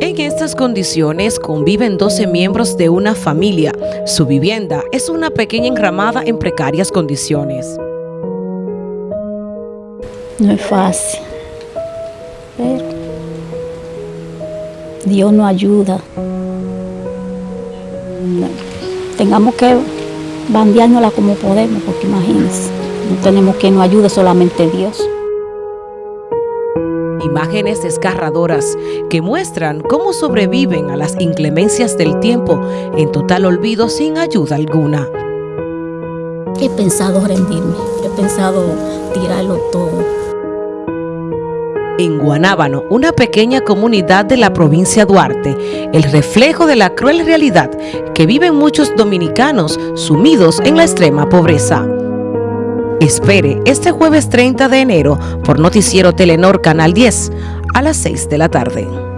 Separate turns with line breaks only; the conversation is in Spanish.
En estas condiciones conviven 12 miembros de una familia. Su vivienda es una pequeña enramada en precarias condiciones.
No es fácil, Dios nos ayuda. Tengamos que bandeárnosla como podemos, porque imagínense, no tenemos que nos ayude solamente Dios.
Imágenes desgarradoras que muestran cómo sobreviven a las inclemencias del tiempo en total olvido sin ayuda alguna.
He pensado rendirme, he pensado tirarlo todo.
En Guanábano, una pequeña comunidad de la provincia Duarte, el reflejo de la cruel realidad que viven muchos dominicanos sumidos en la extrema pobreza. Espere este jueves 30 de enero por Noticiero Telenor Canal 10 a las 6 de la tarde.